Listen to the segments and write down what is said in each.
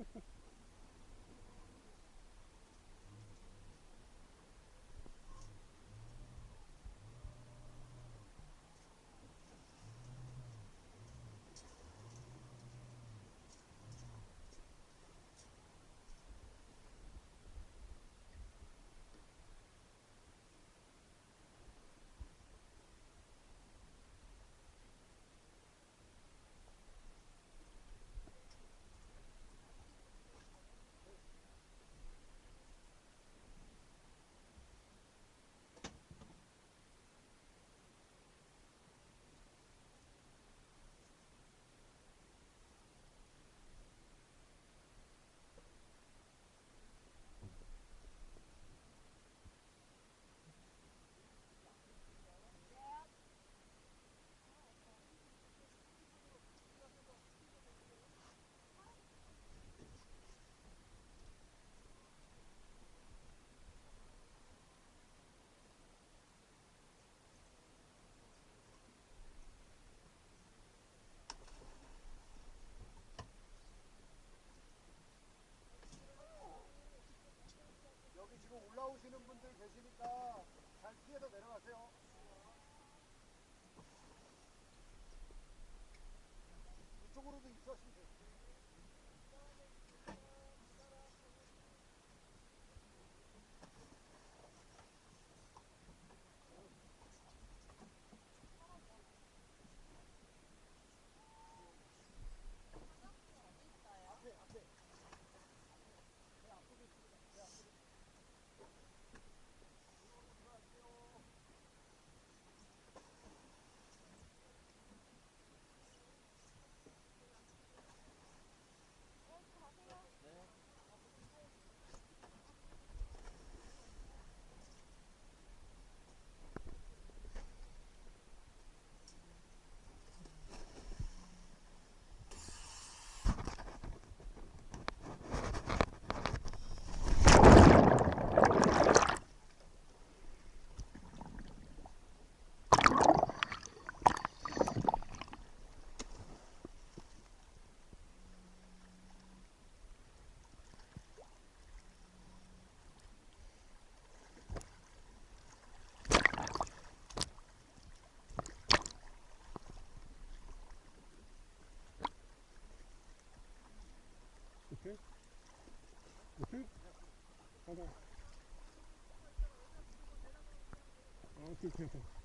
Ha ha ha. 응? 가자. 아, 뛰어, 뛰어, 뛰어.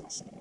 processing.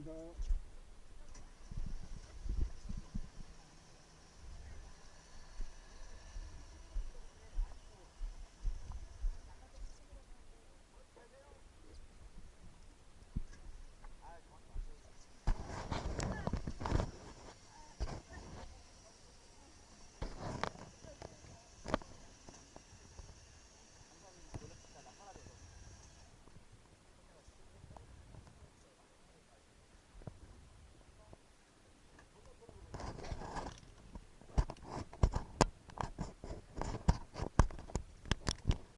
going to